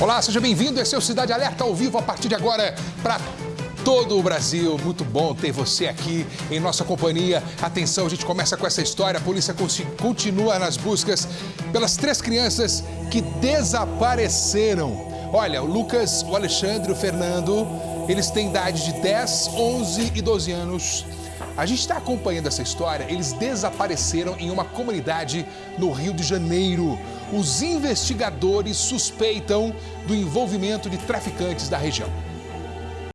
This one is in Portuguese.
Olá, seja bem-vindo. Esse é o Cidade Alerta ao vivo a partir de agora para todo o Brasil. Muito bom ter você aqui em nossa companhia. Atenção, a gente começa com essa história. A polícia continua nas buscas pelas três crianças que desapareceram. Olha, o Lucas, o Alexandre o Fernando, eles têm idade de 10, 11 e 12 anos. A gente está acompanhando essa história. Eles desapareceram em uma comunidade no Rio de Janeiro. Os investigadores suspeitam do envolvimento de traficantes da região.